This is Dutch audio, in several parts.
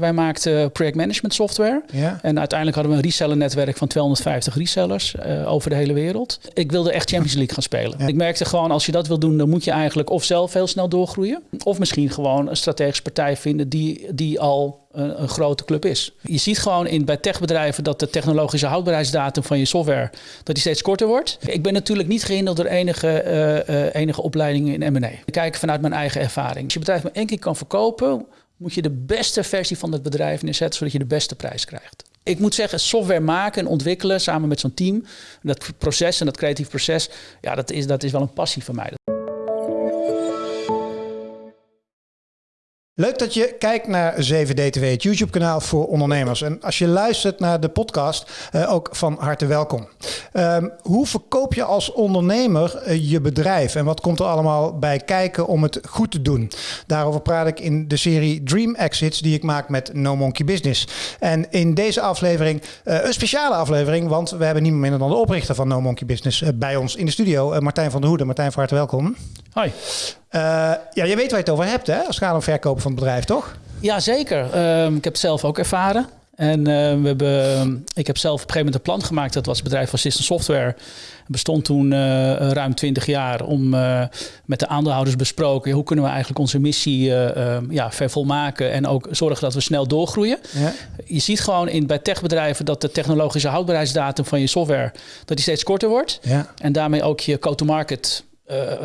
Wij maakten projectmanagement software. Ja. En uiteindelijk hadden we een reseller netwerk van 250 resellers uh, over de hele wereld. Ik wilde echt Champions League gaan spelen. Ja. Ik merkte gewoon, als je dat wil doen, dan moet je eigenlijk of zelf heel snel doorgroeien. Of misschien gewoon een strategische partij vinden die, die al een, een, grote club is. Je ziet gewoon in, bij techbedrijven dat de technologische houdbaarheidsdatum van je software dat die steeds korter wordt. Ik ben natuurlijk niet gehinderd door enige, uh, uh, enige opleidingen in M&A. Ik kijk vanuit mijn eigen ervaring. Als je bedrijf maar één keer kan verkopen, moet je de beste versie van het bedrijf neerzetten, zodat je de beste prijs krijgt. Ik moet zeggen, software maken en ontwikkelen samen met zo'n team, dat proces en dat creatief proces, ja, dat is, dat is wel een passie van mij. Leuk dat je kijkt naar 7DTW, het YouTube-kanaal voor ondernemers. En als je luistert naar de podcast, uh, ook van harte welkom. Um, hoe verkoop je als ondernemer uh, je bedrijf en wat komt er allemaal bij kijken om het goed te doen? Daarover praat ik in de serie Dream Exits die ik maak met No Monkey Business. En in deze aflevering uh, een speciale aflevering, want we hebben niemand minder dan de oprichter van No Monkey Business bij ons in de studio, Martijn van der Hoeden. Martijn, van harte welkom. Hoi. Uh, ja, je weet waar je het over hebt, hè? Als het gaat om verkopen van het bedrijf, toch? Ja, zeker. Uh, ik heb het zelf ook ervaren. En uh, we hebben, ik heb zelf op een gegeven moment een plan gemaakt. Dat was het bedrijf van System Software. Het bestond toen ruim 20 jaar om met de aandeelhouders besproken... hoe kunnen we eigenlijk onze missie ja, vervolmaken... en ook zorgen dat we snel doorgroeien. Ja. Je ziet gewoon in, bij techbedrijven dat de technologische houdbaarheidsdatum van je software... dat die steeds korter wordt. Ja. En daarmee ook je go-to-market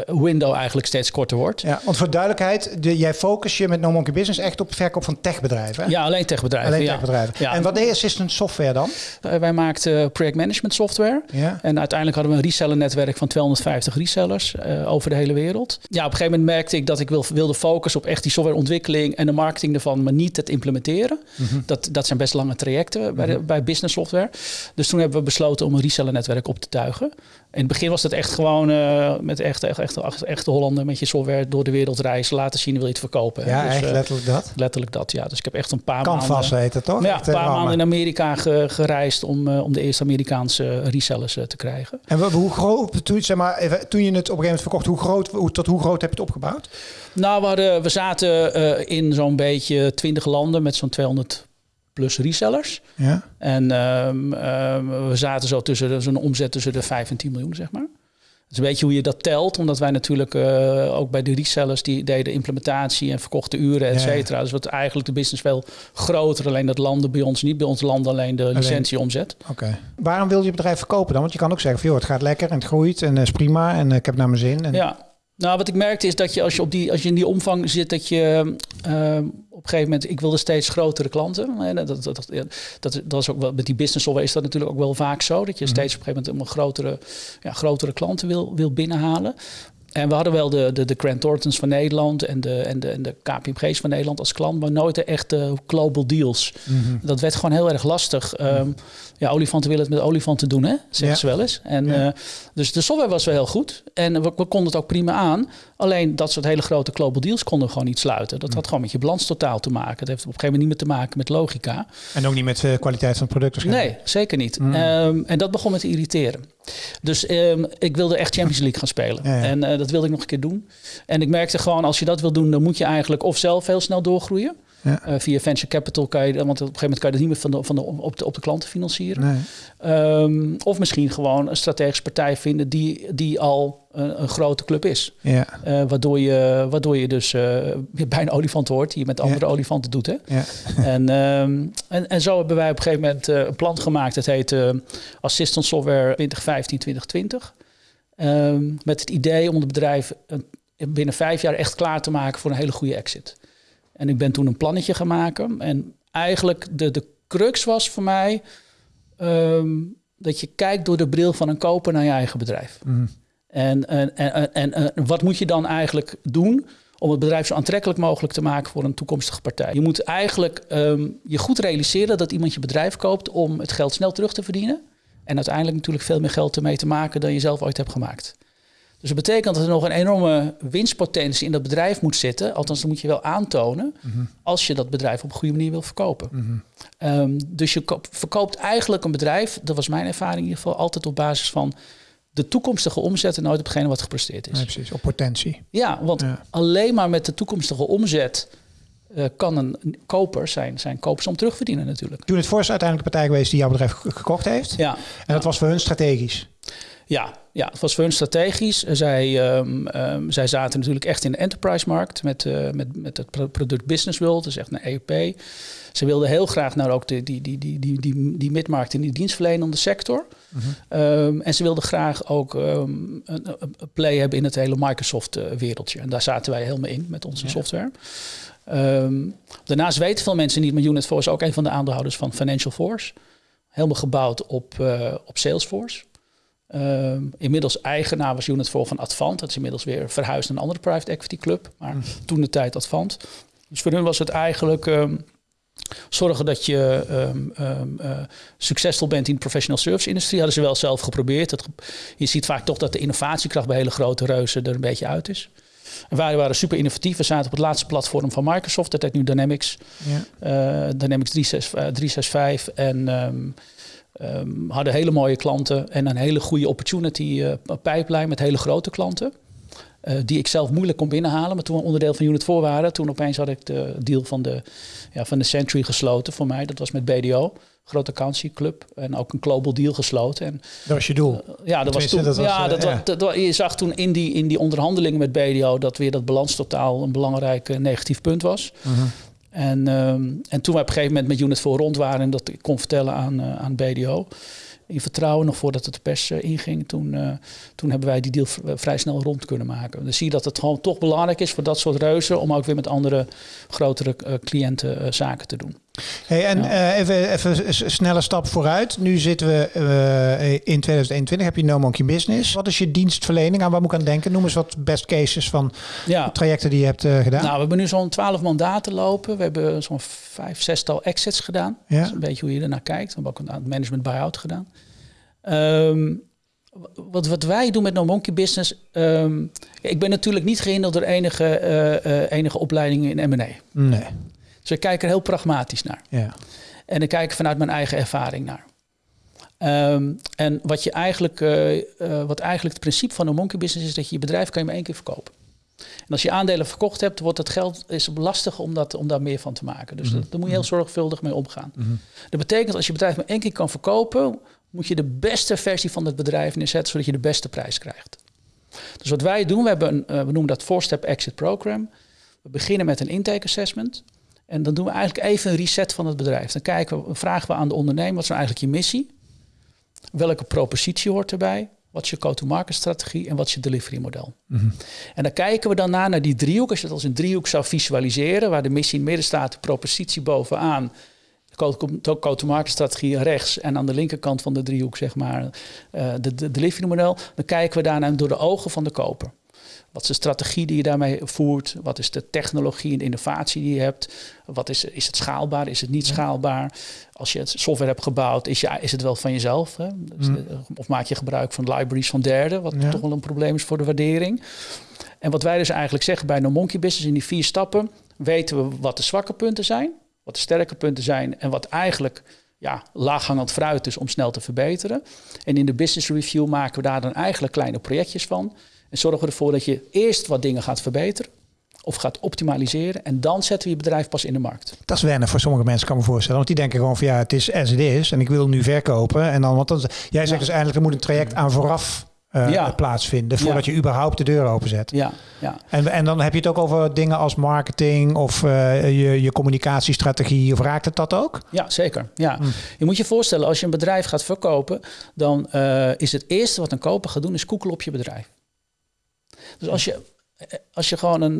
window eigenlijk steeds korter wordt. Ja, want voor duidelijkheid, de, jij focus je met No Monkey Business echt op het verkoop van techbedrijven. Ja, alleen techbedrijven. Alleen techbedrijven. Ja. En wat deed Assistant Software dan? Uh, wij maakten projectmanagement software. Ja. En uiteindelijk hadden we een reseller netwerk van 250 resellers uh, over de hele wereld. Ja, op een gegeven moment merkte ik dat ik wil, wilde focussen op echt die softwareontwikkeling en de marketing ervan, maar niet het implementeren. Mhm. Mm -hmm. dat, dat zijn best lange trajecten bij, de, bij business software. Dus toen hebben we besloten om een reseller netwerk op te tuigen. In het begin was dat echt gewoon uh, met echt, echt, echt, echte Hollander met je software door de wereld reizen, laten zien wil je het verkopen. Ja, dus, echt uh, letterlijk dat? Letterlijk dat, ja. Dus ik heb echt een paar Canvas maanden... heet het toch? Ja, echt, een paar uh, maanden in Amerika ge, gereisd om, uh, om de eerste Amerikaanse resellers te krijgen. En hoe groot, toen, zeg maar, even, toen je het op een gegeven moment verkocht, hoe groot, hoe, tot hoe groot heb je het opgebouwd? Nou, we, hadden, we zaten in zo'n beetje 20 landen met zo'n 200 plus resellers. Ja. En um, um, we zaten zo tussen zo'n omzet tussen de 5 en 10 miljoen, zeg maar. Het is een beetje hoe je dat telt, omdat wij natuurlijk uh, ook bij de resellers die deden implementatie en verkochten uren, et cetera. Ja. Dus wat eigenlijk de business veel groter, alleen dat landen bij ons niet. Bij ons landen alleen de licentieomzet. Oké. Okay. Waarom wil je het bedrijf verkopen dan? Want je kan ook zeggen, van, joh, het gaat lekker en het groeit en uh, is prima en uh, ik heb naar mijn zin. En... Ja. Nou, wat ik merkte is dat je als je, op die, als je in die omvang zit, dat je uh, op een gegeven moment, ik wilde steeds grotere klanten. En dat, dat, dat, dat, dat is ook wel met die business software is dat natuurlijk ook wel vaak zo. Dat je steeds op een gegeven moment een grotere, ja, grotere klanten wil, wil binnenhalen. En we hadden wel de, de, de Grant Thorntons van Nederland en de, en, de, en de KPMG's van Nederland als klant, maar nooit de echte global deals. Mm -hmm. Dat werd gewoon heel erg lastig. Um, ja, olifanten willen het met olifanten doen, hè? zeggen Ja. ze wel eens. En, Ja. uh, dus de software was wel heel goed. En we, we konden het ook prima aan. Alleen dat soort hele grote global deals konden we gewoon niet sluiten. Dat had gewoon met je balans totaal te maken. Dat heeft op een gegeven moment niet meer te maken met logica. En ook niet met de kwaliteit van het product. Nee, zeker niet. Mm. Um, en dat begon me te irriteren. Dus um, ik wilde echt Champions League gaan spelen. Ja. En uh, dat wilde ik nog een keer doen. En ik merkte gewoon, als je dat wil doen, dan moet je eigenlijk of zelf heel snel doorgroeien. Ja. Uh, via venture capital kan je, want op een gegeven moment kan je dat niet meer van de, van de, op, de, op de klanten financieren. Nee. Um, of misschien gewoon een strategische partij vinden die, die al een, een grote club is. Ja. Uh, waardoor, je, waardoor je dus uh, bij een olifant hoort, die je met andere Ja. olifanten doet. Hè? Ja. En, um, en, en zo hebben wij op een gegeven moment uh, een plan gemaakt. Dat heet Assistant Software 2015-2020. Um, met het idee om het bedrijf binnen vijf jaar echt klaar te maken voor een hele goede exit. En ik ben toen een plannetje gaan maken. En eigenlijk de, de crux was voor mij um, dat je kijkt door de bril van een koper naar je eigen bedrijf. Mm. En, en, en, en, en wat moet je dan eigenlijk doen om het bedrijf zo aantrekkelijk mogelijk te maken voor een toekomstige partij? Je moet eigenlijk um, je goed realiseren dat iemand je bedrijf koopt om het geld snel terug te verdienen. En uiteindelijk natuurlijk veel meer geld ermee te maken dan je zelf ooit hebt gemaakt. Dus dat betekent dat er nog een enorme winstpotentie in dat bedrijf moet zitten. Althans, dat moet je wel aantonen Mhm. als je dat bedrijf op een goede manier wil verkopen. Mm. Um, dus je koop- verkoopt eigenlijk een bedrijf, dat was mijn ervaring in ieder geval, altijd op basis van de toekomstige omzet en nooit op hetgene wat gepresteerd is. Nee, precies. Op potentie. Ja, want Ja. alleen maar met de toekomstige omzet uh, kan een koper zijn, zijn kopers om terugverdienen natuurlijk. Toen het Force uiteindelijk de partij geweest die jouw bedrijf gekocht heeft. Ja. En dat was voor hun strategisch. Ja, ja, het was voor hun strategisch. Zij, um, um, zij zaten natuurlijk echt in de enterprise-markt met, uh, met, met het product Business World, dus echt een EUP. Ze wilden heel graag naar ook de, die, die, die, die, die, die midmarkt in die dienstverlenende sector. Mm -hmm. um, en ze wilden graag ook een, een, play hebben in het hele Microsoft-wereldje. En daar zaten wij helemaal in met onze ja. software. daarnaast weten veel mensen niet, maar Unit Force is ook een van de aandeelhouders van Financial Force. Helemaal gebouwd op, uh, op Salesforce. Uh, inmiddels eigenaar was Unit voor van Advant. Dat is inmiddels weer verhuisd naar een andere private equity club. Maar mm. toen de tijd Advant. Dus voor hun was het eigenlijk um, zorgen dat je um, um, uh, succesvol bent in de professional service industrie. Hadden ze wel zelf geprobeerd. Dat, je ziet vaak toch dat de innovatiekracht bij hele grote reuzen er een beetje uit is. En wij waren super innovatief. We zaten op het laatste platform van Microsoft. Dat heet nu Dynamics. Ja. Uh, Dynamics 365. En... Um, hadden hele mooie klanten en een hele goede opportunity uh, pipeline met hele grote klanten. Uh, die ik zelf moeilijk kon binnenhalen. Maar toen we onderdeel van Unit 4 waren, toen opeens had ik de deal van de, ja, van de Century gesloten voor mij. Dat was met BDO, grote vakantieclub. En ook een global deal gesloten. En, dat was je doel? Uh, ja, dat was toen. Dat was, ja, dat, ja. Dat, dat, je zag toen in die, in die onderhandelingen met BDO dat weer dat balanstotaal een belangrijk negatief punt was. -huh. En, um, en toen we op een gegeven moment met Unit 4 rond waren en dat ik kon vertellen aan, uh, aan BDO, in vertrouwen nog voordat het de pers uh, inging, toen, uh, toen hebben wij die deal vrij snel rond kunnen maken. Dan zie je dat het gewoon toch belangrijk is voor dat soort reuzen om ook weer met andere grotere cliënten zaken te doen. Hey, en ja. uh, even, even een snelle stap vooruit. Nu zitten we uh, in 2021. Heb je No Monkey Business. Wat is je dienstverlening? Aan waar moet ik aan denken? Noem eens wat best cases van ja. trajecten die je hebt uh, gedaan. Nou, we hebben nu zo'n 12 mandaten lopen. We hebben zo'n vijf, zestal exits gedaan. Ja. Dat is een beetje hoe je ernaar kijkt. We hebben ook een management buyout gedaan. Um, wat, wat wij doen met No Monkey Business. Um, ik ben natuurlijk niet gehinderd door enige, enige opleidingen in M&A. Nee. Dus we kijken er heel pragmatisch naar. Ja. En ik kijk vanuit mijn eigen ervaring naar. Um, en wat, je eigenlijk, uh, uh, wat eigenlijk het principe van een monkey business is, dat je je bedrijf kan je maar één keer verkopen. En als je aandelen verkocht hebt, wordt het geld is lastig om, dat, om daar meer van te maken. Dus mm -hmm. daar moet je heel zorgvuldig mee omgaan. Mm -hmm. Dat betekent als je bedrijf maar één keer kan verkopen, moet je de beste versie van het bedrijf neerzetten, zodat je de beste prijs krijgt. Dus wat wij doen, we, hebben een, uh, we noemen dat four-step exit program. We beginnen met een intake assessment. En dan doen we eigenlijk even een reset van het bedrijf. Dan kijken we, vragen we aan de ondernemer, wat is nou eigenlijk je missie? Welke propositie hoort erbij? Wat is je go-to-market strategie en wat is je delivery model? Mm -hmm. En dan kijken we daarna naar die driehoek. Als je het als een driehoek zou visualiseren, waar de missie in het midden staat, de propositie bovenaan, de go-to-market strategie rechts en aan de linkerkant van de driehoek, zeg maar, uh, de, de delivery model. Dan kijken we daarna door de ogen van de koper. Wat is de strategie die je daarmee voert? Wat is de technologie en de innovatie die je hebt? Wat is, is het schaalbaar? Is het niet schaalbaar? Als je het software hebt gebouwd, is, je, is het wel van jezelf? Hè? Mm. Of maak je gebruik van libraries van derden, wat ja. toch wel een probleem is voor de waardering. En wat wij dus eigenlijk zeggen bij No Monkey Business in die vier stappen, weten we wat de zwakke punten zijn, wat de sterke punten zijn en wat eigenlijk ja, laaghangend fruit is om snel te verbeteren. En in de business review maken we daar dan eigenlijk kleine projectjes van. En zorgen we ervoor dat je eerst wat dingen gaat verbeteren of gaat optimaliseren. En dan zetten we je bedrijf pas in de markt. Dat is wennen voor sommige mensen, kan me voorstellen. Want die denken gewoon van ja, het is as it is. En ik wil nu verkopen. En dan, want dan, jij zegt ja. dus eigenlijk, er moet een traject aan vooraf uh, ja. plaatsvinden. Voordat ja. je überhaupt de deur openzet. Ja, ja. En, en dan heb je het ook over dingen als marketing of uh, je, je communicatiestrategie. Of raakt het dat ook? Ja, zeker. Ja. Hm. Je moet je voorstellen, als je een bedrijf gaat verkopen, dan uh, is het eerste wat een koper gaat doen, is koekelen op je bedrijf. Dus als je, als je gewoon een,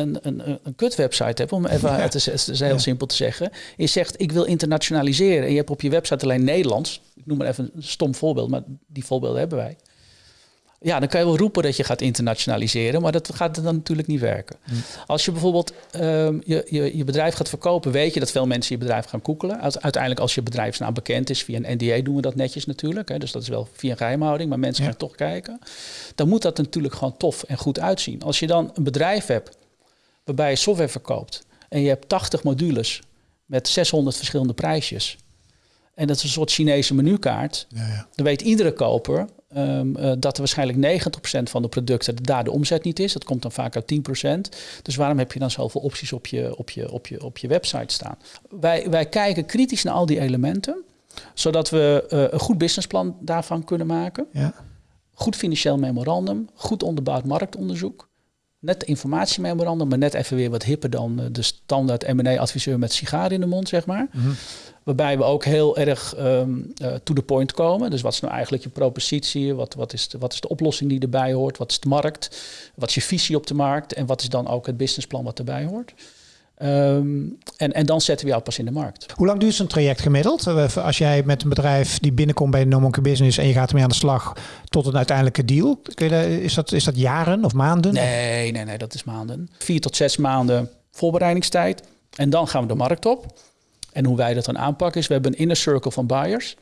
een, een, een kut-website hebt, om even het is, het is heel ja. simpel te zeggen. Je zegt, ik wil internationaliseren. En je hebt op je website alleen Nederlands. Ik noem maar even een stom voorbeeld, maar die voorbeelden hebben wij. Ja, dan kan je wel roepen dat je gaat internationaliseren, maar dat gaat dan natuurlijk niet werken. Hm. Als je bijvoorbeeld um, je, je, je, bedrijf gaat verkopen, weet je dat veel mensen je bedrijf gaan koekelen. Uiteindelijk als je bedrijfsnaam bekend is, via een NDA doen we dat netjes natuurlijk. Hè, dus dat is wel via een geheimhouding, maar mensen ja. gaan toch kijken. Dan moet dat natuurlijk gewoon tof en goed uitzien. Als je dan een bedrijf hebt waarbij je software verkoopt en je hebt 80 modules met 600 verschillende prijsjes En dat is een soort Chinese menukaart. Ja, ja. Dan weet iedere koper um, uh, dat er waarschijnlijk 90% van de producten daar de omzet niet is. Dat komt dan vaak uit 10%. Dus waarom heb je dan zoveel opties op je, op je, op je, op je website staan? Wij, wij kijken kritisch naar al die elementen, zodat we uh, een goed businessplan daarvan kunnen maken. Ja. Goed financieel memorandum, goed onderbouwd marktonderzoek. Net informatiememorandum, maar net even weer wat hipper dan uh, de standaard M&A-adviseur met sigaar in de mond, zeg maar. Mm -hmm. Waarbij we ook heel erg um, uh, to the point komen. Dus wat is nou eigenlijk je propositie? Wat, wat, is de, wat is de oplossing die erbij hoort? Wat is de markt? Wat is je visie op de markt? En wat is dan ook het businessplan wat erbij hoort? Um, en, en dan zetten we jou pas in de markt. Hoe lang duurt zo'n traject gemiddeld? Als jij met een bedrijf die binnenkomt bij No Monkey Business en je gaat ermee aan de slag tot een uiteindelijke deal. Kun je, is, dat, is dat jaren of maanden? Nee, nee, nee, dat is maanden. Vier tot zes maanden voorbereidingstijd. En dan gaan we de markt op. En hoe wij dat dan aanpakken is, we hebben een inner circle van buyers.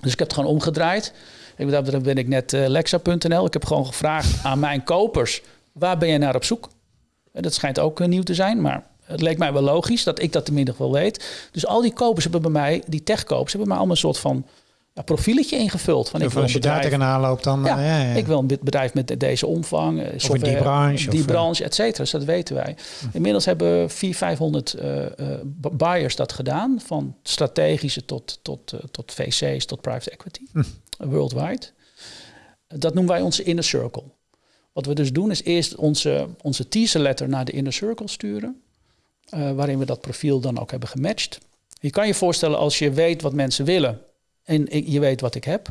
Dus ik heb het gewoon omgedraaid. Ik, daar ben ik net uh, Lexa.nl. Ik heb gewoon gevraagd aan mijn kopers, waar ben je naar op zoek? En dat schijnt ook uh, nieuw te zijn, maar het leek mij wel logisch dat ik dat tenminste wel weet. Dus al die kopers hebben bij mij, die techkopers, hebben mij allemaal een soort van ja, profieletje ingevuld. Van, ik wil als je daar tegenaan loopt, dan... Ja, uh, ja, ja. ik wil een bedrijf met deze omvang. Of in die branche. Die of, branche, et cetera. Dus dat weten wij. Inmiddels hebben 400, 500 uh, uh, buyers dat gedaan. Van strategische tot, tot, uh, tot VC's, tot private equity. Hm. Worldwide. Dat noemen wij onze inner circle. Wat we dus doen is eerst onze, onze teaser letter naar de inner circle sturen. Uh, waarin we dat profiel dan ook hebben gematcht. Je kan je voorstellen als je weet wat mensen willen en je weet wat ik heb,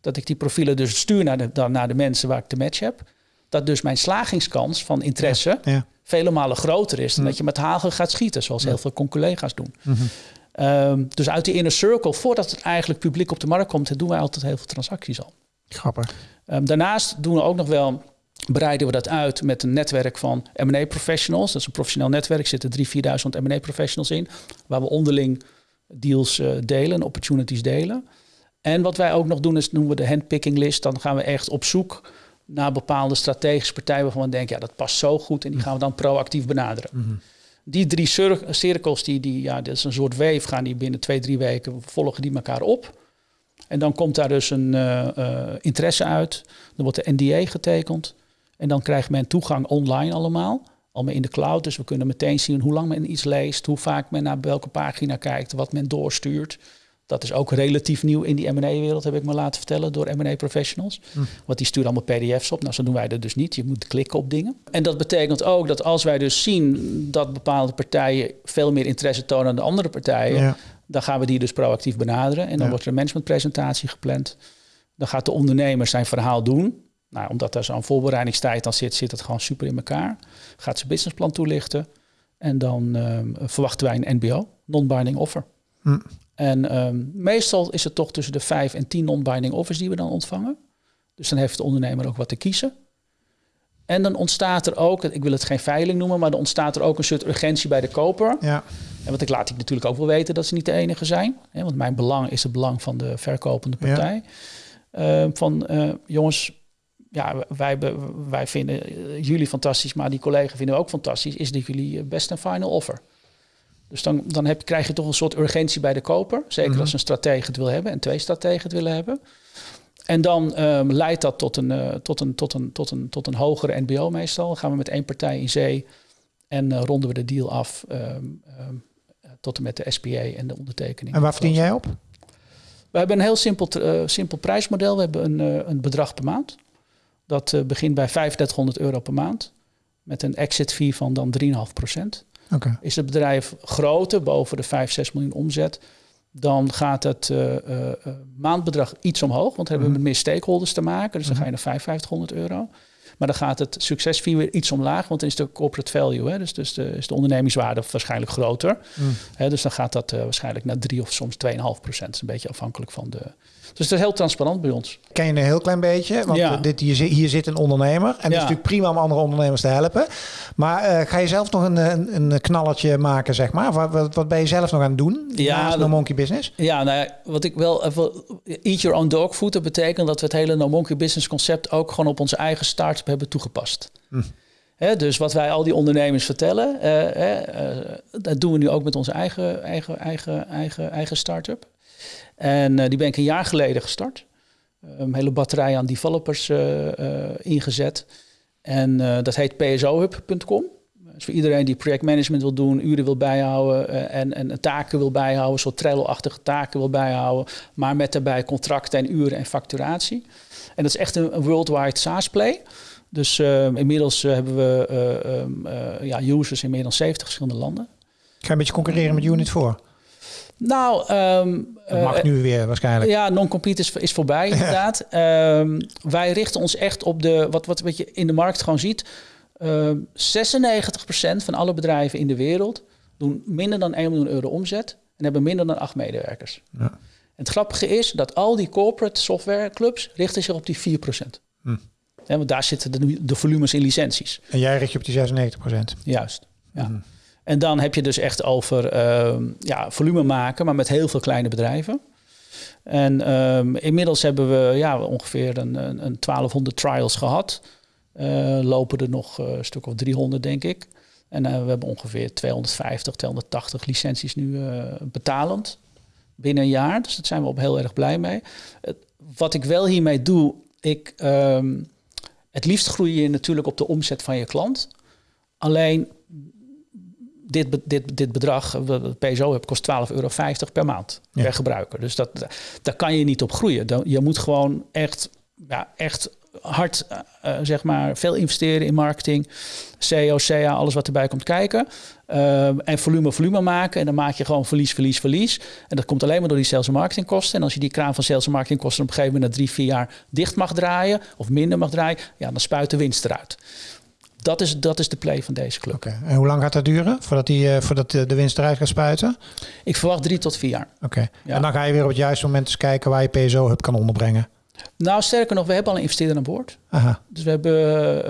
dat ik die profielen dus stuur naar de, dan naar de mensen waar ik de match heb. Dat dus mijn slagingskans van interesse ja, ja. vele malen groter is dan dat je met hagel gaat schieten, zoals heel veel collega's doen. Mhm. Um, dus uit die inner circle, voordat het eigenlijk publiek op de markt komt, doen wij altijd heel veel transacties al. Grappig. Um, daarnaast doen we ook nog wel breiden we dat uit met een netwerk van M&A professionals. Dat is een professioneel netwerk, er zitten 3.000, 4.000 M&A professionals in, waar we onderling deals uh, delen, opportunities delen. En wat wij ook nog doen is noemen we de handpicking list. Dan gaan we echt op zoek naar bepaalde strategische partijen waarvan we denken, ja, dat past zo goed en die gaan we dan proactief benaderen. Mhm. Die drie cir- cirkels, die, die, ja, dat is een soort weef, gaan die binnen twee, drie weken volgen die elkaar op. En dan komt daar dus een uh, uh, interesse uit. Dan wordt de NDA getekend. En dan krijgt men toegang online allemaal. Allemaal in de cloud. Dus we kunnen meteen zien hoe lang men iets leest. Hoe vaak men naar welke pagina kijkt. Wat men doorstuurt. Dat is ook relatief nieuw in die M&A-wereld, heb ik me laten vertellen door M&A-professionals. Hm. Want die sturen allemaal pdf's op. Nou, zo doen wij dat dus niet. Je moet klikken op dingen. En dat betekent ook dat als wij dus zien dat bepaalde partijen veel meer interesse tonen dan de andere partijen, Ja. dan gaan we die dus proactief benaderen. En dan Ja. wordt er een managementpresentatie gepland. Dan gaat de ondernemer zijn verhaal doen. Nou, omdat daar zo'n voorbereidingstijd dan zit, zit het gewoon super in elkaar. Gaat zijn businessplan toelichten. En dan um, verwachten wij een NBO, non-binding offer. Hm. En um, meestal is het toch tussen de vijf en tien non-binding offers die we dan ontvangen. Dus dan heeft de ondernemer ook wat te kiezen. En dan ontstaat er ook, ik wil het geen veiling noemen, maar dan ontstaat er ook een soort urgentie bij de koper. Ja. En wat ik laat ik natuurlijk ook wel weten dat ze niet de enige zijn. Hè, want mijn belang is het belang van de verkopende partij. Ja. Uh, van uh, jongens, ja, wij, wij vinden jullie fantastisch, maar die collega vinden we ook fantastisch. Is dit jullie best een final offer? Dus dan, dan heb, krijg je toch een soort urgentie bij de koper. Zeker Mhm. als een stratege het wil hebben en twee strategen het willen hebben. En dan um, leidt dat tot een, uh, tot, een, tot, een, tot, een, tot een hogere NBO meestal. Dan gaan we met één partij in zee en uh, ronden we de deal af um, um, tot en met de SPA en de ondertekening. En waar verdien jij op? We hebben een heel simpel, uh, simpel prijsmodel. We hebben een, een bedrag per maand. Dat uh, begint bij 3500 euro per maand. Met een exit fee van dan 3,5 procent. Okay. Is het bedrijf groter, boven de 5, 6 miljoen omzet, dan gaat het uh, uh, maandbedrag iets omhoog. Want dan hebben we met meer stakeholders te maken. Dus dan ga je naar 5500 euro. Maar dan gaat het succesfee weer iets omlaag, want dan is de corporate value, hè, dus, dus de, is de ondernemingswaarde waarschijnlijk groter. Mm. Hè, dus dan gaat dat uh, waarschijnlijk naar 3 of soms 2,5 procent. Een beetje afhankelijk van de. Dus het is heel transparant bij ons. Ken je een heel klein beetje? Want Ja. dit, hier, zit- hier zit een ondernemer. En het is natuurlijk prima om andere ondernemers te helpen. Maar eh, ga je zelf nog een, een, een knalletje maken, zeg maar? Wat, wat, wat ben je zelf nog aan het doen? Ja, naast No Monkey Business? Ja, nou ja, wat ik wel. Eat your own dog food. Dat betekent dat we het hele No Monkey Business concept ook gewoon op onze eigen start-up hebben toegepast. Hm. Dus wat wij al die ondernemers vertellen, eh, eh, eh, dat doen we nu ook met onze eigen, eigen, eigen, eigen, eigen start-up. En die ben ik een jaar geleden gestart. Een hele batterij aan developers ingezet. En dat heet psohub.com. Dus voor iedereen die projectmanagement wil doen, uren wil bijhouden en, en taken wil bijhouden, soort Trello-achtige taken wil bijhouden, maar met daarbij contracten en uren en facturatie. En dat is echt een, worldwide SaaS-play. Dus uh, inmiddels uh, hebben we uh, ja, users in meer dan 70 verschillende landen. Ga je een beetje concurreren met Unit voor? Nou, um, dat mag nu weer waarschijnlijk. Ja, non-compete is, is voorbij inderdaad. um, wij richten ons echt op de, wat, wat, wat je in de markt gewoon ziet. Um, 96% van alle bedrijven in de wereld doen minder dan 1 miljoen euro omzet en hebben minder dan 8 medewerkers. Ja. Het grappige is dat al die corporate softwareclubs richten zich op die 4%. Hm. Ja, want daar zitten de, de, volumes in licenties. En jij richt je op die 96%? Juist, ja. Hm. En dan heb je dus echt over uh, ja, volume maken, maar met heel veel kleine bedrijven. En um, inmiddels hebben we ja, ongeveer een, een, een 1200 trials gehad. Uh, lopen er nog een stuk of 300, denk ik. En uh, we hebben ongeveer 250, 280 licenties nu uh, betalend binnen een jaar. Dus daar zijn we op heel erg blij mee. wat ik wel hiermee doe, ik, um, het liefst groei je natuurlijk op de omzet van je klant. Alleen dit, dit, dit bedrag, wat PSO heb, kost 12,50 euro per maand per gebruiker. Dus dat, daar kan je niet op groeien. Je moet gewoon echt, ja, echt hard, uh, zeg maar, veel investeren in marketing, SEO, CA, alles wat erbij komt kijken. Uh, en volume, volume maken. En dan maak je gewoon verlies, verlies, verlies. En dat komt alleen maar door die sales en marketingkosten. En als je die kraan van sales en marketingkosten op een gegeven moment na drie, vier jaar dicht mag draaien, of minder mag draaien, ja, dan spuit de winst eruit. Dat is, dat is de play van deze club. Okay. En hoe lang gaat dat duren voordat, die, uh, voordat de winst eruit gaat spuiten? Ik verwacht drie tot vier jaar. Oké. Ja. En dan ga je weer op het juiste moment eens kijken waar je PSO-hub kan onderbrengen. Nou, sterker nog, we hebben al een investeerder aan boord. Aha. Dus we hebben,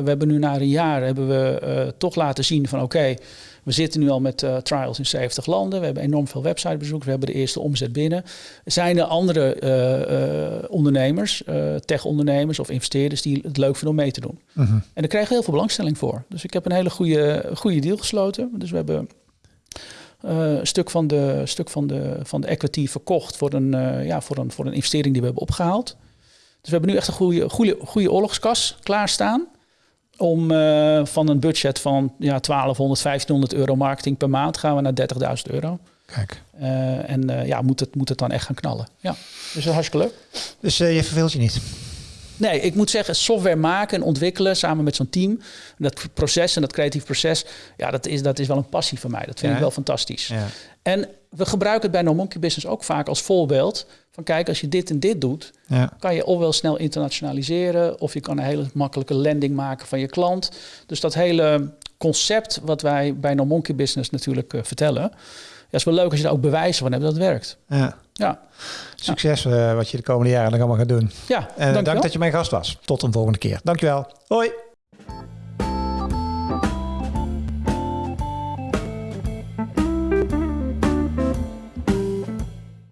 we hebben nu na een jaar hebben we uh, toch laten zien van oké, we zitten nu al met uh, trials in 70 landen. We hebben enorm veel websitebezoekers. We hebben de eerste omzet binnen. Zijn er andere uh, uh, ondernemers, tech-ondernemers of investeerders die het leuk vinden om mee te doen? -huh. En daar krijgen we heel veel belangstelling voor. Dus ik heb een hele goede, goede deal gesloten. Dus we hebben een stuk, van de, stuk van, de, van de equity verkocht voor een, ja, voor, een, voor een investering die we hebben opgehaald. Dus we hebben nu echt een goede, goede, goede oorlogskas klaarstaan. Om uh, van een budget van ja, 1200, 1500 euro marketing per maand gaan we naar 30.000 euro. Kijk. Uh, en uh, ja, moet het, moet het dan echt gaan knallen. Ja, dus dat is hartstikke leuk. Dus je verveelt je niet? Nee, ik moet zeggen, software maken en ontwikkelen samen met zo'n team. Dat proces en dat creatief proces, ja, dat is, dat is wel een passie van mij. Dat vind ja. ik wel fantastisch. Ja. En we gebruiken het bij No Monkey Business ook vaak als voorbeeld. Van kijk, als je dit en dit doet, ja. kan je ofwel snel internationaliseren, of je kan een hele makkelijke landing maken van je klant. Dus dat hele concept wat wij bij No Monkey Business natuurlijk uh, vertellen, ja, is wel leuk als je daar ook bewijzen van hebt dat het werkt. Ja. ja. Succes uh, wat je de komende jaren nog allemaal gaat doen. Ja, en dank dat je mijn gast was. Tot een volgende keer. Dankjewel. Hoi.